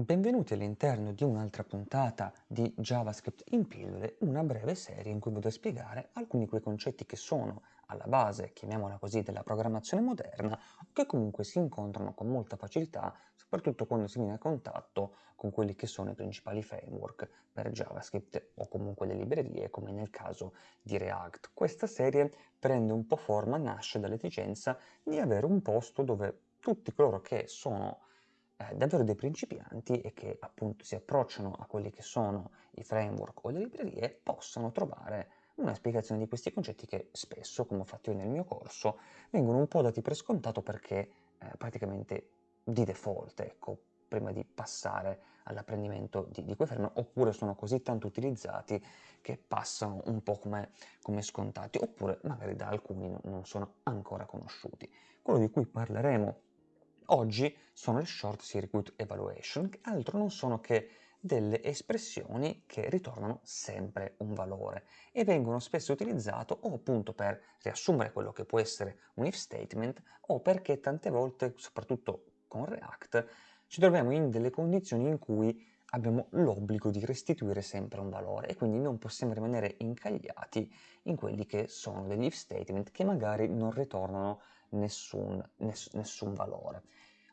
Benvenuti all'interno di un'altra puntata di JavaScript in pillole, una breve serie in cui vado a spiegare alcuni di quei concetti che sono alla base, chiamiamola così, della programmazione moderna, che comunque si incontrano con molta facilità, soprattutto quando si viene a contatto con quelli che sono i principali framework per JavaScript o comunque le librerie, come nel caso di React. Questa serie prende un po' forma, nasce dall'esigenza di avere un posto dove tutti coloro che sono eh, davvero dei principianti e che appunto si approcciano a quelli che sono i framework o le librerie possono trovare una spiegazione di questi concetti che spesso, come ho fatto io nel mio corso, vengono un po' dati per scontato perché eh, praticamente di default, ecco, prima di passare all'apprendimento di, di, quei framework, oppure sono così tanto utilizzati che passano un po' come, come scontati, oppure magari da alcuni non sono ancora conosciuti. Quello di cui parleremo Oggi sono le short circuit evaluation, che altro non sono che delle espressioni che ritornano sempre un valore e vengono spesso utilizzate o appunto per riassumere quello che può essere un if statement o perché tante volte, soprattutto con React, ci troviamo in delle condizioni in cui abbiamo l'obbligo di restituire sempre un valore e quindi non possiamo rimanere incagliati in quelli che sono degli if statement che magari non ritornano nessun, ness nessun valore.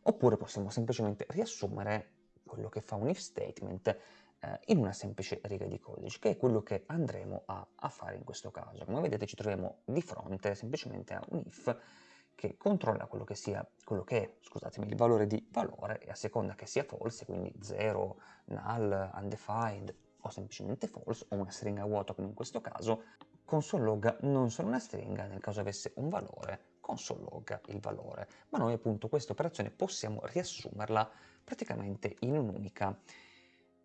Oppure possiamo semplicemente riassumere quello che fa un if statement eh, in una semplice riga di codice, che è quello che andremo a, a fare in questo caso. Come vedete ci troviamo di fronte semplicemente a un if che controlla quello che, sia, quello che è scusatemi, il valore di valore e a seconda che sia false, quindi 0, null, undefined o semplicemente false o una stringa vuota come in questo caso, console log non sono una stringa nel caso avesse un valore console log il valore, ma noi appunto questa operazione possiamo riassumerla praticamente in un'unica,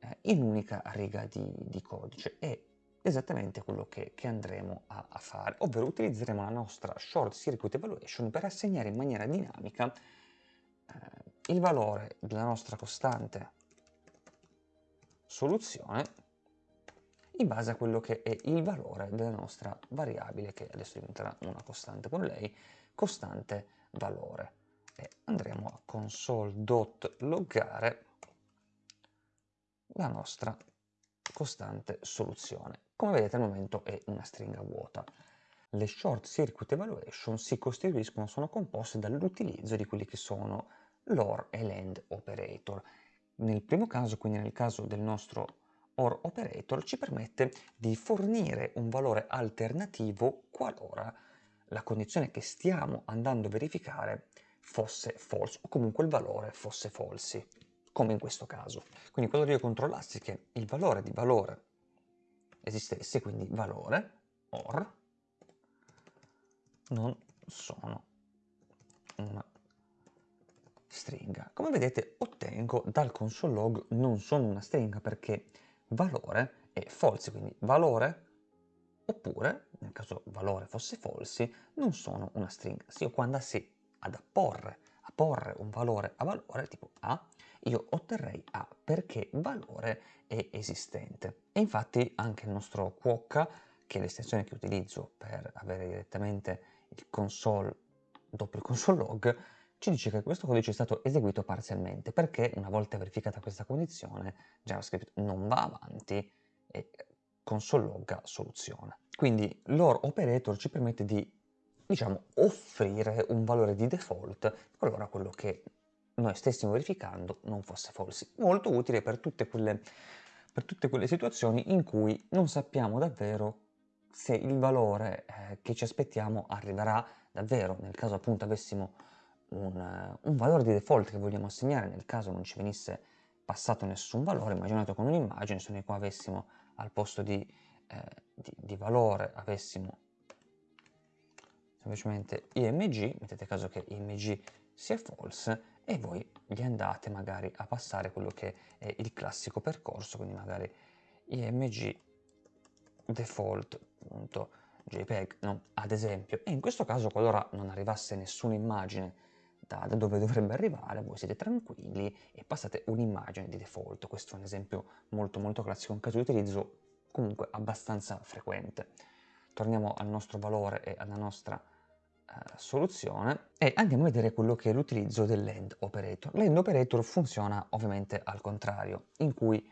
eh, un'unica riga di, di, codice. E esattamente quello che, che andremo a, a, fare, ovvero utilizzeremo la nostra short circuit evaluation per assegnare in maniera dinamica eh, il valore della nostra costante soluzione in base a quello che è il valore della nostra variabile, che adesso diventerà una costante con lei, costante valore. E andremo a console.loggare la nostra costante soluzione. Come vedete al momento è una stringa vuota. Le short circuit evaluation si costituiscono, sono composte dall'utilizzo di quelli che sono l'OR e l'AND operator. Nel primo caso, quindi nel caso del nostro OR operator, ci permette di fornire un valore alternativo qualora la condizione che stiamo andando a verificare fosse false o comunque il valore fosse falsi, come in questo caso. Quindi quando io controllassi che il valore di valore esistesse, quindi valore or non sono una stringa. Come vedete ottengo dal console log non sono una stringa perché valore è false, quindi valore oppure, nel caso valore fosse falsi, non sono una stringa. Se io quando andassi ad apporre, a porre un valore a valore tipo A, io otterrei A perché valore è esistente. E infatti anche il nostro Quokka, che è l'estensione che utilizzo per avere direttamente il console dopo il console log, ci dice che questo codice è stato eseguito parzialmente perché una volta verificata questa condizione JavaScript non va avanti e console logga soluzione. Quindi l'OR operator ci permette di diciamo, offrire un valore di default qualora quello che noi stessimo verificando non fosse false. Molto utile per tutte quelle, per tutte quelle situazioni in cui non sappiamo davvero se il valore eh, che ci aspettiamo arriverà davvero, nel caso appunto avessimo un, un, valore di default che vogliamo assegnare, nel caso non ci venisse passato nessun valore, immaginate con un'immagine, se noi qua avessimo al posto di, eh, di, di valore avessimo semplicemente img, mettete caso che img sia false e voi gli andate magari a passare quello che è il classico percorso, quindi magari img default.jpg, no? ad esempio, e in questo caso qualora non arrivasse nessuna immagine da dove dovrebbe arrivare, voi siete tranquilli e passate un'immagine di default. Questo è un esempio molto molto classico, un caso di utilizzo comunque abbastanza frequente. Torniamo al nostro valore e alla nostra soluzione e andiamo a vedere quello che è l'utilizzo dell'end operator. L'end operator funziona ovviamente al contrario, in cui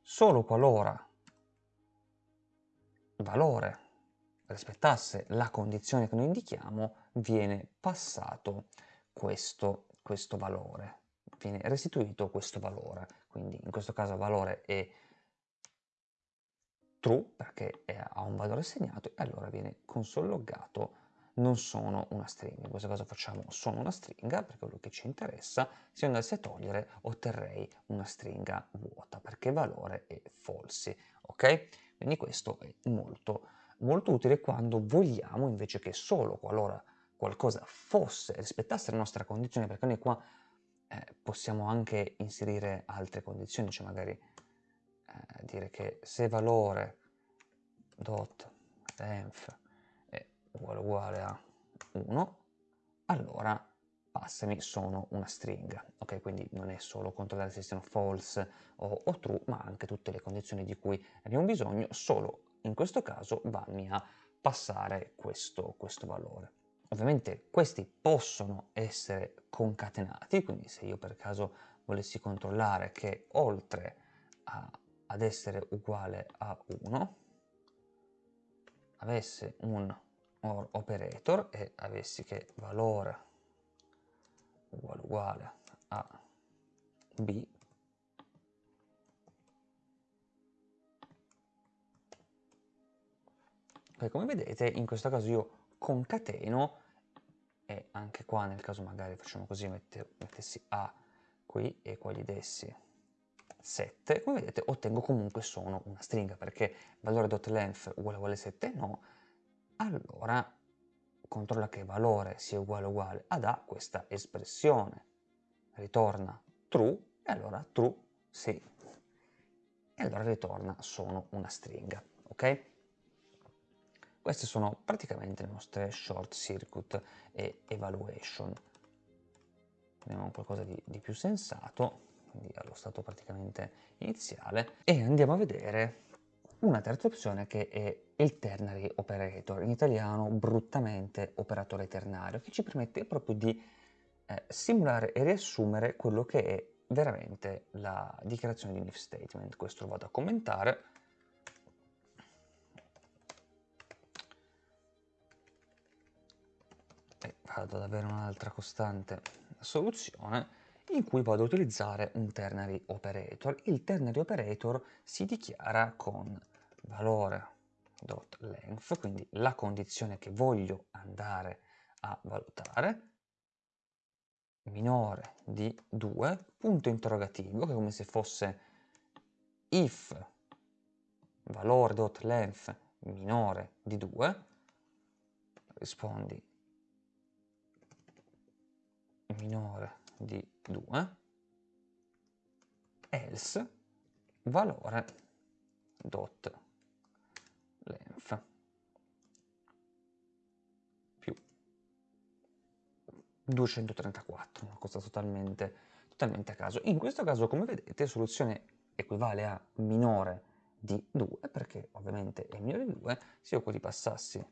solo qualora valore rispettasse la condizione che noi indichiamo, viene passato questo, questo valore, viene restituito questo valore. Quindi in questo caso valore è true perché ha un valore segnato e allora viene consologgato non sono una stringa. In questo caso facciamo sono una stringa perché è quello che ci interessa. Se andassi a togliere otterrei una stringa vuota perché valore è false. Ok? Quindi questo è molto, molto utile quando vogliamo invece che solo qualora qualcosa fosse, rispettasse la nostra condizione, perché noi qua eh, possiamo anche inserire altre condizioni, cioè magari eh, dire che se valore dot length uguale uguale a 1, allora passami sono una stringa. Ok, quindi non è solo controllare se siano false o, o, true, ma anche tutte le condizioni di cui abbiamo bisogno, solo in questo caso vanno a passare questo, questo valore. Ovviamente questi possono essere concatenati, quindi se io per caso volessi controllare che oltre a, ad essere uguale a 1 avesse un or operator e avessi che valore uguale uguale a b come vedete in questo caso io concateno anche qua nel caso magari facciamo così mette, mettessi a qui e qua gli dessi 7 come vedete ottengo comunque sono una stringa perché valore.length uguale uguale 7 no allora controlla che valore sia uguale uguale ad A questa espressione. Ritorna true e allora true sì. E allora ritorna sono una stringa, ok? Queste sono praticamente le nostre short circuit e evaluation. Vediamo qualcosa di, di più sensato, quindi allo stato praticamente iniziale, e andiamo a vedere una terza opzione che è il ternary operator, in italiano bruttamente operatore ternario, che ci permette proprio di eh, simulare e riassumere quello che è veramente la dichiarazione di un if statement. Questo lo vado a commentare. Vado ad avere un'altra costante soluzione in cui vado ad utilizzare un ternary operator. Il ternary operator si dichiara con valore.length, quindi la condizione che voglio andare a valutare, minore di 2, punto interrogativo, che è come se fosse if valore.length minore di 2, rispondi minore di 2, else valore dot length più 234, una cosa totalmente, totalmente a caso. In questo caso, come vedete, soluzione equivale a minore di 2, perché ovviamente è minore di 2, se io qua passassi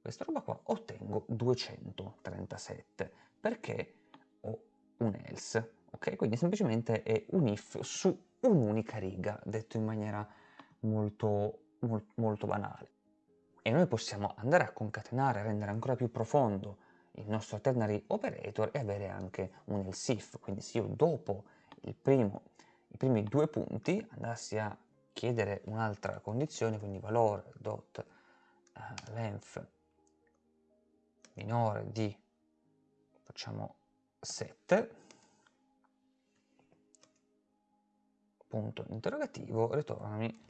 questa roba qua, ottengo 237, perché ho un else, ok? Quindi semplicemente è un if su un'unica riga, detto in maniera molto molto banale. E noi possiamo andare a concatenare, a rendere ancora più profondo il nostro ternary operator e avere anche un else if. Quindi se io dopo primo, i primi due punti andassi a chiedere un'altra condizione, quindi valore dot uh, length minore di, facciamo 7, punto interrogativo, ritornami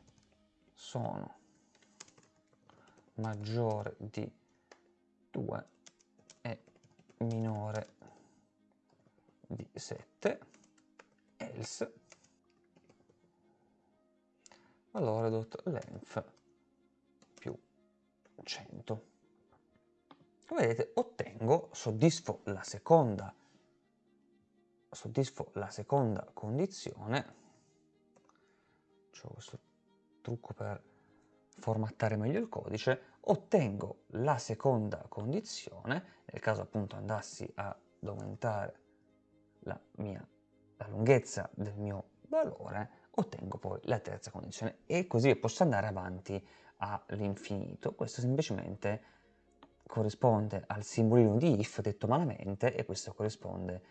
sono maggiore di 2 e minore di 7 else. Valore dot length più 100 come vedete ottengo soddisfo la seconda soddisfo la seconda condizione c'ho questo trucco per formattare meglio il codice, ottengo la seconda condizione, nel caso appunto andassi ad aumentare la, mia, la lunghezza del mio valore, ottengo poi la terza condizione e così posso andare avanti all'infinito. Questo semplicemente corrisponde al simbolino di if detto malamente e questo corrisponde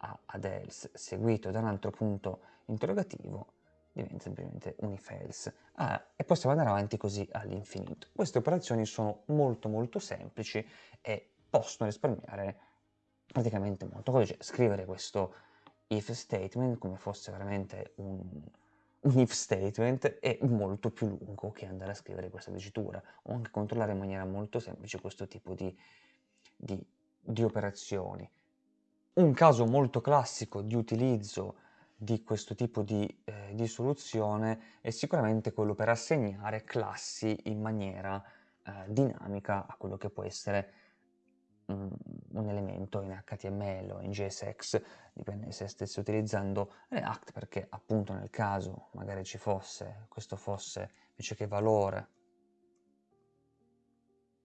a, ad else seguito da un altro punto interrogativo diventa semplicemente un if else ah, e possiamo andare avanti così all'infinito. Queste operazioni sono molto molto semplici e possono risparmiare praticamente molto codice. Scrivere questo if statement come fosse veramente un, un if statement è molto più lungo che andare a scrivere questa dicitura o anche controllare in maniera molto semplice questo tipo di, di, di operazioni. Un caso molto classico di utilizzo di questo tipo di, eh, di, soluzione è sicuramente quello per assegnare classi in maniera eh, dinamica a quello che può essere un elemento in HTML o in JSX, dipende se stessi utilizzando React, perché appunto nel caso magari ci fosse, questo fosse invece che valore,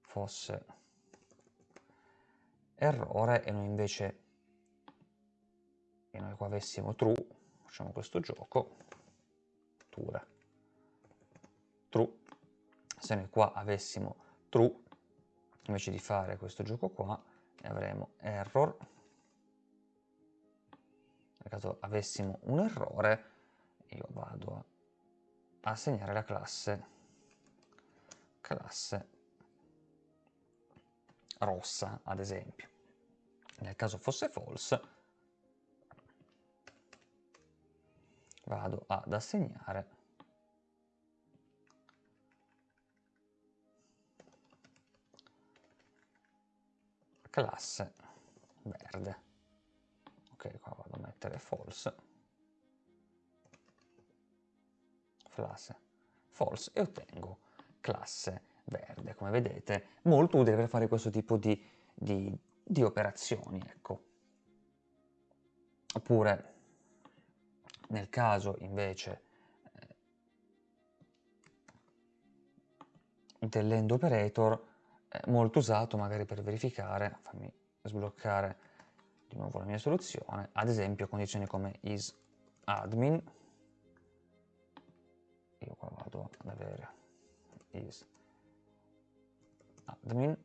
fosse errore e noi invece, qua avessimo true, facciamo questo gioco, tura, true, se noi qua avessimo true, invece di fare questo gioco qua avremo error. Nel caso avessimo un errore io vado a assegnare la classe classe rossa ad esempio. Nel caso fosse false vado ad assegnare classe verde. Ok, qua vado a mettere false. Classe false e ottengo classe verde. Come vedete, molto utile per fare questo tipo di, di, di operazioni, ecco. Oppure, nel caso invece eh, dell'end operator, molto usato magari per verificare, fammi sbloccare di nuovo la mia soluzione, ad esempio condizioni come isAdmin, io qua vado ad avere isAdmin,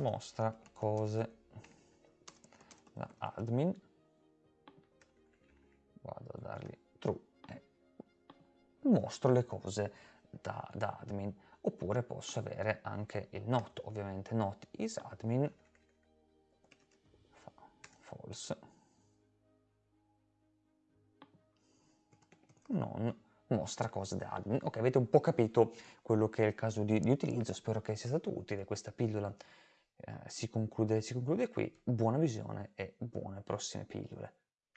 mostra cose. Da admin, vado a dargli true mostro le cose da, da admin. Oppure posso avere anche il not ovviamente not is admin. False. Non mostra cose da admin. Ok, avete un po' capito quello che è il caso di, di utilizzo, spero che sia stato utile, questa pillola eh, si, conclude, si conclude qui, buona visione e buone prossime pillole.